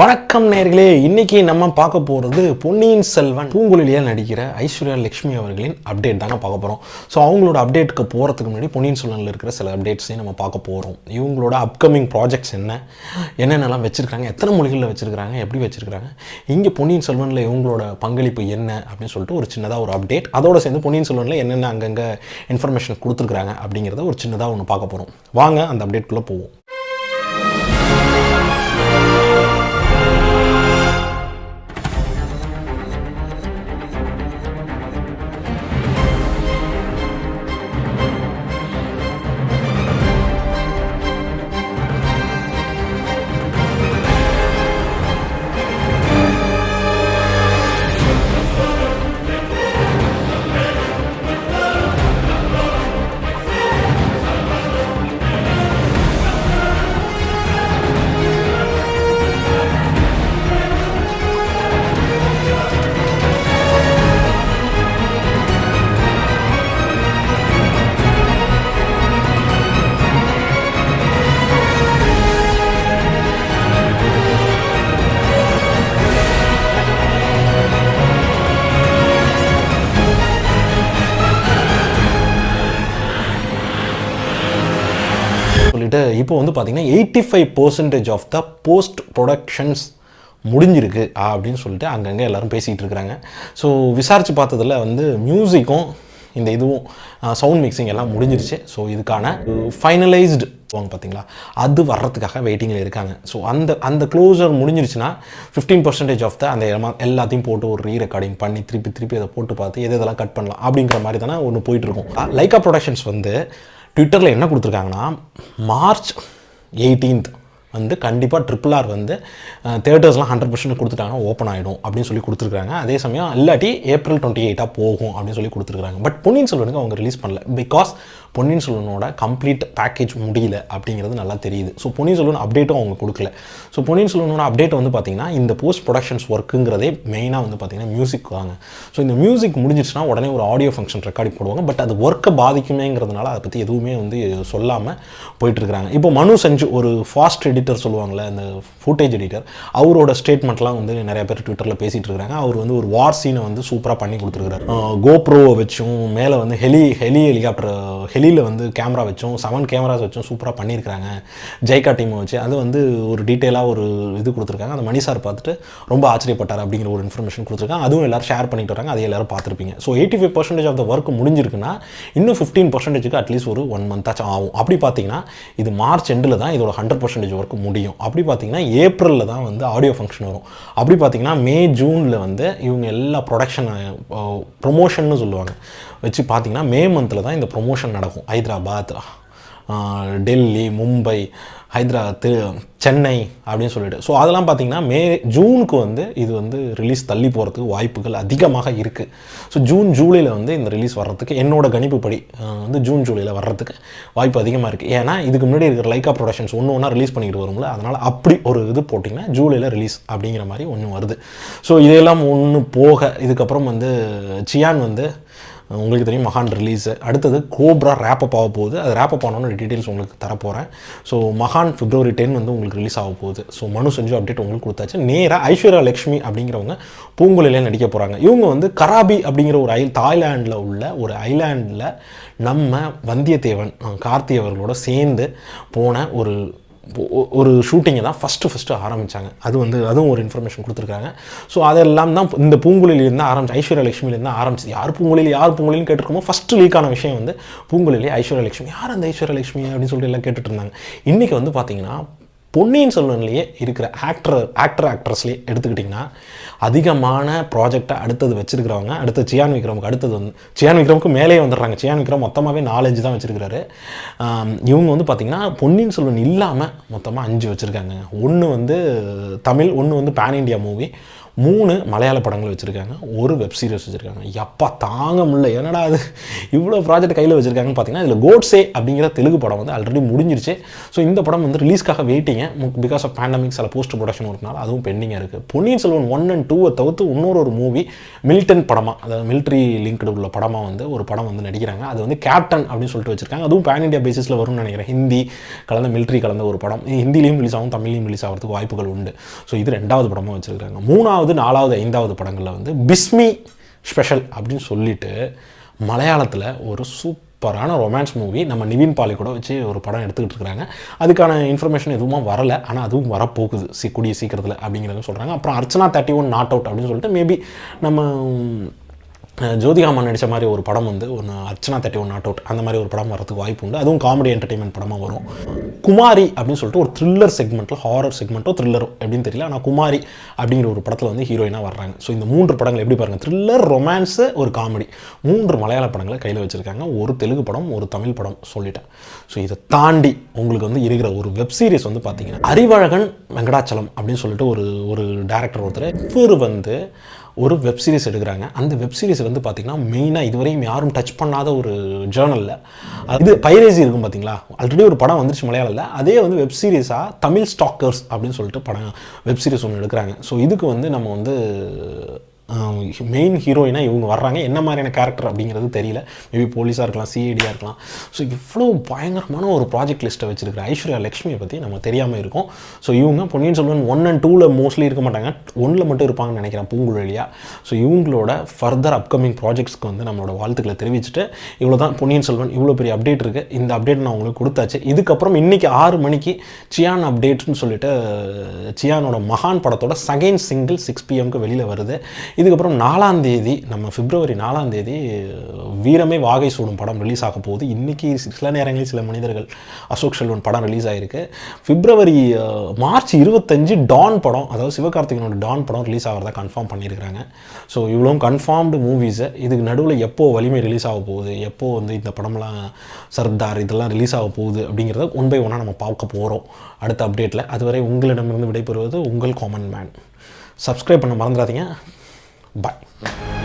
வணக்கம் நேர்களே இன்னைக்கு நம்ம பார்க்க போகிறது பொன்னியின் செல்வன் பூங்குழலியாக நடிக்கிற ஐஸ்வர்யா லட்சுமி அவர்களின் அப்டேட் தாங்க பார்க்க போகிறோம் ஸோ அவங்களோட அப்டேட்டுக்கு போகிறதுக்கு முன்னாடி பொன்னியின் செல்வனில் இருக்கிற சில அப்டேட்ஸையும் நம்ம பார்க்க போகிறோம் இவங்களோட அப்கமிங் ப்ராஜெக்ட்ஸ் என்ன என்னென்னலாம் வச்சுருக்காங்க எத்தனை மொழிகளில் வச்சுருக்காங்க எப்படி வச்சுருக்காங்க இங்கே பொன்னியின் செல்வனில் இவங்களோட பங்களிப்பு என்ன அப்படின்னு சொல்லிட்டு ஒரு சின்னதாக ஒரு அப்டேட் அதோட சேர்ந்து பொன்னியின் செல்வனில் என்னென்ன அங்கங்கே இன்ஃபர்மேஷன் கொடுத்துருக்குறாங்க அப்படிங்கிறத ஒரு சின்னதாக ஒன்று பார்க்க போகிறோம் வாங்க அந்த அப்டேட்குள்ளே போவோம். சொல்லிட்டு இப்போ வந்து பார்த்தீங்கன்னா eighty five percentage of the post productions முடிஞ்சிருக்கு அப்படின்னு சொல்லிட்டு அங்கங்கே எல்லோரும் பேசிகிட்டு இருக்கிறாங்க. ஸோ விசாரித்து பார்த்ததுல வந்து மியூசிக்கும் இந்த இதுவும் சவுண்ட் மிக்சிங் எல்லாம் முடிஞ்சிருச்சு. ஸோ இதுக்கான ஃபைனலைஸ்டு வாங்க பார்த்தீங்களா அது வர்றதுக்காக வெயிட்டிங்கில் இருக்காங்க. ஸோ அந்த அந்த க்ளோசர் முடிஞ்சிருச்சுன்னா ஃபிஃப்டீன் பர்சன்டேஜ் ஆஃப் த அந்த எல்லாத்தையும் போட்டு ஒரு ரீ ரெக்கார்டிங் பண்ணி திருப்பி திருப்பி அதை போட்டு பார்த்து எது இதெல்லாம் கட் பண்ணலாம் அப்படிங்கிற மாதிரி தானே ஒன்று போயிட்டுருக்கும் லைக்கா ப்ரொடக்ஷன்ஸ் வந்து ட்விட்டரில் என்ன கொடுத்துருக்காங்கன்னா மார்ச் எயிட்டீன்த் வந்து கண்டிப்பாக ட்ரிபிள் ஆர் வந்து தேட்டர்ஸ்லாம் ஹண்ட்ரட் பர்சன்ட் கொடுத்துட்டாங்கன்னா ஓப்பன் ஆகிடும் அப்படின்னு சொல்லி கொடுத்துருக்காங்க அதே சமயம் இல்லாட்டி ஏப்ரல் டுவெண்ட்டி எயிட்டாக போகும் அப்படின்னு சொல்லி கொடுத்துருக்காங்க பட் பொன்னியின் செல்வனுக்கு அவங்க ரிலீஸ் பண்ணல. பிகாஸ் பொன்னியின் செல்வனோட கம்ப்ளீட் பேக்கேஜ் முடியல அப்படிங்கிறது நல்லா தெரியுது. ஸோ பொன்னியின் செல்வன் அப்டேட்டும் அவங்க கொடுக்கல. ஸோ பொன்னியின் செல்வனோட அப்டேட் வந்து பார்த்திங்கன்னா இந்த போஸ்ட் ப்ரொடக்ஷன்ஸ் ஒர்க்குங்கிறதே மெயினாக வந்து பார்த்தீங்கன்னா மியூசிக் வாங்க ஸோ இந்த மியூசிக் முடிஞ்சிச்சுன்னா உடனே ஒரு ஆடியோ ஃபங்க்ஷன் ரெக்கார்டிங் போடுவாங்க. பட் அது ஒர்க்கை பாதிக்குமேங்கிறதுனால அதை பற்றி எதுவுமே வந்து சொல்லாமல் போயிட்டுருக்காங்க இப்போ மனு செஞ்சு ஒரு ஃபாஸ்ட் எடிட்டர் சொல்லுவாங்கள்ல அந்த ஃபுட்டேஜ் எடிட்டர் அவரோட ஸ்டேட்மெண்ட்லாம் வந்து நிறைய பேர் ட்விட்டரில் பேசிகிட்டு இருக்காங்க அவர் வந்து ஒரு வார் சீனை வந்து சூப்பராக பண்ணி கொடுத்துருக்காரு கோப்ரோவை வச்சும் மேலே வந்து ஹெலி ஹெலி ஹெலிகாப்டர் ஹெலியில் வந்து கேமரா வச்சும் செவன் கேமராஸ் வச்சும் சூப்பராக பண்ணியிருக்காங்க ஜெய்கா டீமை வச்சு. அது வந்து ஒரு டீட்டெயிலாக ஒரு இது கொடுத்துருக்காங்க. அந்த மணி சார் பார்த்துட்டு ரொம்ப ஆச்சரியப்பட்டார் அப்படிங்கிற ஒரு இன்ஃபர்மேஷன் கொடுத்துருக்காங்க. அதுவும் எல்லாரும் ஷேர் பண்ணிட்டு வராங்க. அதை எல்லாரும் பார்த்துருப்பீங்க. So eighty five percentage of the work முடிஞ்சிருக்குன்னா இன்னும் ஃபிஃப்டீன் பர்சன்டேஜுக்கு அட்லீஸ்ட் ஒரு ஒன் மந்தாச்சும் ஆகும். அப்படி பார்த்தீங்கன்னா இது மார்ச் எண்டில் தான் இதோட ஹண்ட்ரட் பர்சன்டேஜ் ஒர்க் முடியும். அப்படி பார்த்தீங்கன்னா ஏப்ரலில் தான் வந்து ஆடியோ ஃபங்க்ஷன் வரும். அப்படி பார்த்தீங்கன்னா மே ஜூனில் வந்து இவங்க எல்லா ப்ரொடக்ஷன் ப்ரொமோஷன்னு சொல்லுவாங்க. வச்சு பார்த்தீங்கன்னா மே மந்தில் தான் இந்த ப்ரொமோஷன் நடக்கும். ஹைதராபாத் டெல்லி மும்பை ஹைதராபாத் சென்னை அப்படின்னு சொல்லிட்டு. ஸோ அதெல்லாம் பார்த்தீங்கன்னா மே ஜூனுக்கு வந்து இது வந்து ரிலீஸ் தள்ளி போகிறதுக்கு வாய்ப்புகள் அதிகமாக இருக்குது ஸோ ஜூன் ஜூலையில் வந்து இந்த ரிலீஸ் வர்றதுக்கு என்னோடய கணிப்புப்படி வந்து ஜூன் ஜூலையில் வர்றதுக்கு வாய்ப்பு அதிகமாக இருக்குது ஏன்னா இதுக்கு முன்னாடி இருக்கிற லைக்கா ப்ரொடக்ஷன்ஸ் ஒன்று ஒன்றா ரிலீஸ் பண்ணிக்கிட்டு வரும்ல அதனால் அப்படி ஒரு இது போட்டிங்கன்னா ஜூலையில் ரிலீஸ் அப்படிங்கிற மாதிரி ஒன்று வருது. ஸோ இதையெல்லாம் ஒன்று போக இதுக்கப்புறம் வந்து சியான் வந்து உங்களுக்கு தெரியும் மகான் ரிலீஸு அடுத்தது கோப்ரா ரேப்பப் ஆக போகுது. அது ரேப்பப் ஆனோன்னு டீட்டெயில்ஸ் உங்களுக்கு தரப்போகிறேன் ஸோ மகான் பிப்ரவரி டென் வந்து உங்களுக்கு ரிலீஸ் ஆக போகுது. ஸோ மனு செஞ்சு அப்டேட் உங்களுக்கு கொடுத்தாச்சு. நேராக ஐஸ்வர்யா லக்ஷ்மி அப்படிங்கிறவங்க பூங்குழலியில் நடிக்க போகிறாங்க இவங்க வந்து கராபி அப்படிங்கிற ஒரு ஐ தாய்லாண்டில் உள்ள ஒரு ஐலாண்டில் நம்ம வந்தியத்தேவன் கார்த்தி அவர்களோட சேர்ந்து போன ஒரு ஒரு ஷூட்டிங்கை தான் ஃபஸ்ட்டு ஃபஸ்ட்டு ஆரம்பித்தாங்க அது வந்து அதுவும் ஒரு இன்ஃபர்மேஷன் கொடுத்துருக்காங்க. ஸோ அதெல்லாம் தான் இந்த பூங்குழிலேருந்து ஆரம்பிச்சு ஐஸ்வர்யா லட்சுமிலேருந்து ஆரம்பிச்சு யார் பூங்குழலி யார் பூங்குழலின்னு கேட்டிருக்கோமோ ஃபஸ்ட்டு லீக்கான விஷயம் வந்து பூங்குழலி ஐஸ்வர்யா லட்சுமி. யார் அந்த ஐஸ்வர்யா லட்சுமி அப்படின்னு சொல்லிட்டு எல்லாம் கேட்டுட்டு இருந்தாங்க. இன்றைக்கி வந்து பார்த்தீங்கன்னா பொன்னியின் செல்வன்லேயே இருக்கிற ஆக்டர் ஆக்டர் ஆக்ட்ரஸ்லேயே எடுத்துக்கிட்டிங்கன்னா அதிகமான ப்ராஜெக்டை அடுத்தது வச்சுருக்கிறவங்க அடுத்து சியான் விக்ரமுக்கு அடுத்தது வந்து சியான் விக்ரமுக்கு மேலேயே வந்துடுறாங்க. சியான் விக்ரம் மொத்தமாகவே நாலஞ்சு தான் வச்சுருக்கிறாரு. இவங்க வந்து பார்த்திங்கன்னா பொன்னியின் செல்வன் இல்லாமல் மொத்தமாக அஞ்சு வச்சுருக்காங்க. ஒன்று வந்து தமிழ் ஒன்று வந்து பேன் இண்டியா மூவி மூணு மலையாள படங்கள் வச்சுருக்காங்க. ஒரு வெப் சீரிஸ் வச்சுருக்காங்க. எப்பா தாங்க முடியல. என்னடா அது இவ்வளோ ப்ராஜெக்ட் கையில் வச்சுருக்காங்கன்னு பார்த்தீங்கன்னா இதில் கோட்ஸே அப்படிங்கிற தெலுங்கு படம் வந்து ஆல்ரெடி முடிஞ்சிருச்சு. ஸோ இந்த படம் வந்து ரிலீஸ்க்காக வெயிட்டிங் வெயிட்டிங்க பிகாஸ் ஆஃப் பேண்டமிக் சில போஸ்ட் ப்ரொடக்ஷன் இருக்கனால அதுவும் பெண்டிங்காக இருக்குது பொன்னியின் செல்வன் ஒன் அண்ட் டூவை தவிர்த்து இன்னொரு ஒரு மூவி மில்டன் படமாக அதாவது மிலிட்ரி லிங்க்டு உள்ள படமாக வந்து ஒரு படம் வந்து நடிக்கிறாங்க. அது வந்து கேப்டன் அப்படின்னு சொல்லிட்டு வச்சிருக்காங்க. அதுவும் பேன் இண்டியா பேசிஸில் வரும்னு நினைக்கிறேன். ஹிந்தி கலந்த மிலிட்ரி கலந்த ஒரு படம். ஹிந்திலையும் ரிலீஸ் ஆகும் தமிழ்லையும் ரிலீஸ் ஆகிறதுக்கு வாய்ப்புகள் உண்டு. ஸோ இது ரெண்டாவது படமாக வச்சுருக்காங்க. மூணாவது நாலாவது ஐந்தாவது படங்களில் வந்து பிஸ்மி ஸ்பெஷல் அப்படின்னு சொல்லிட்டு மலையாளத்தில் ஒரு சூப்பரான ரொமான்ஸ் மூவி நம்ம நிவின் பாலி கூட வச்சு ஒரு படம் எடுத்துக்கிட்டு இருக்கிறாங்க அதுக்கான இன்ஃபர்மேஷன் எதுவும் வரல. ஆனால் அதுவும் வரப்போகுது. சி கூடிய சீக்கிரத்தில் அப்படிங்கிறத சொல்கிறாங்க அப்புறம் Archana thirty one not out அப்படின்னு சொல்லிட்டு மேபி நம்ம ஜோதிகாமன் நடித்த மாதிரி ஒரு படம் வந்து ஒன்று Archana thirty one not out. அந்த மாதிரி ஒரு படம் வரதுக்கு வாய்ப்பு உண்டு. அதுவும் காமெடி என்டர்டைன்மெண்ட் படமாக வரும். குமாரி அப்படின்னு சொல்லிட்டு ஒரு த்ரில்லர் செக்மெண்ட்டில் ஹாரர் செக்மெண்ட்டோ த்ரில்லரோ எப்படின்னு தெரியல. ஆனால் குமாரி அப்படிங்கிற ஒரு படத்தில் வந்து ஹீரோயினாக வர்றாங்க. ஸோ இந்த மூன்று படங்கள் எப்படி பாருங்கள் த்ரில்லர் ரொமான்ஸு ஒரு காமெடி மூன்று மலையாள படங்களை கையில் வச்சுருக்காங்க. ஒரு தெலுங்கு படம் ஒரு தமிழ் படம் சொல்லிட்டேன். ஸோ இதை தாண்டி உங்களுக்கு வந்து இருக்கிற ஒரு வெப் சீரிஸ் வந்து பார்த்தீங்கன்னா அறிவழகன் வெங்கடாச்சலம் அப்படின்னு சொல்லிட்டு ஒரு ஒரு டேரக்டர் ஒருத்தர் இவர் வந்து ஒரு வெப் சீரிஸ் எடுக்கிறாங்க. அந்த வெப் சீரிஸ் வந்து பார்த்தீங்கன்னா மெயினாக இதுவரையும் யாரும் டச் பண்ணாத ஒரு ஜேர்னலில் இது பைரேசி இருக்கும் பார்த்தீங்களா ஆல்ரெடி ஒரு படம் வந்துருச்சு மலையாளத்தில். அதே வந்து வெப் சீரிஸாக தமிழ் ஸ்டாக்கர்ஸ் அப்படின்னு சொல்லிட்டு படம் வெப் சீரிஸ் ஒன்று எடுக்கிறாங்க. ஸோ இதுக்கு வந்து நம்ம வந்து மெயின் ஹீரோயினாக இவங்க வர்றாங்க. என்ன மாதிரியான கேரக்டர் அப்படிங்கிறது தெரியல. மேபி போலீஸாக இருக்கலாம் சிஐடியாக இருக்கலாம். ஸோ இவ்வளோ பயங்கரமான ஒரு ப்ராஜெக்ட் லிஸ்ட்டை வச்சிருக்கிற ஐஸ்வர்யா லக்ஷ்மியை பற்றி நம்ம தெரியாமல் இருக்கும். ஸோ இவங்க பொன்னியின் செல்வன் ஒன் அண்ட் டூவில் மோஸ்ட்லி இருக்க மாட்டாங்க. ஒன்றில் மட்டும் இருப்பாங்கன்னு நினைக்கிறேன் பூங்குழலியா ஸோ இவங்களோட ஃபர்தர் அப்கமிங் ப்ராஜெக்ட்ஸ்க்கு வந்து நம்மளோட வாழ்த்துக்களை தெரிவிச்சுட்டு இவ்வளோ தான் பொன்னியின் செல்வன் இவ்வளோ பெரிய அப்டேட் இருக்குது இந்த அப்டேட் நான் உங்களுக்கு கொடுத்தாச்சு. இதுக்கப்புறம் இன்றைக்கி ஆறு மணிக்கு சியான் அப்டேட்னு சொல்லிட்டு சியானோட மகான் படத்தோட செகண்ட் சிங்கிள் சிக்ஸ் பிஎம்க்கு வெளியில் வருது. இதுக்கப்புறம் நாலாம் தேதி நம்ம பிப்ரவரி நாலாம் தேதி வீரமே வாகை சூடும் படம் ரிலீஸ் ஆக போகுது. இன்றைக்கி சில நேரங்களில் சில மனிதர்கள் அசோக் செல்வன் படம் ரிலீஸ் ஆகிருக்கு பிப்ரவரி மார்ச் இருபத்தஞ்சு டான் படம் அதாவது சிவகார்த்திகனோட டான் படம் ரிலீஸ் ஆகிறதா கன்ஃபார்ம் பண்ணியிருக்கிறாங்க. ஸோ இவ்வளோ கன்ஃபார்ம்டு மூவிஸு இதுக்கு நடுவில் எப்போது வலிமை ரிலீஸ் ஆக போகுது? எப்போது வந்து இந்த படம்லாம் சர்தார் இதெல்லாம் ரிலீஸ் ஆக போகுது? அப்படிங்கிறத ஒன் பை ஒன்னாக நம்ம பார்க்க போகிறோம் அடுத்த அப்டேட்டில் அதுவரை உங்களிடமிருந்து விடைபெறுவது உங்கள் காமன் மேன் சப்ஸ்கிரைப் பண்ண மறந்துடாதீங்க. Bye.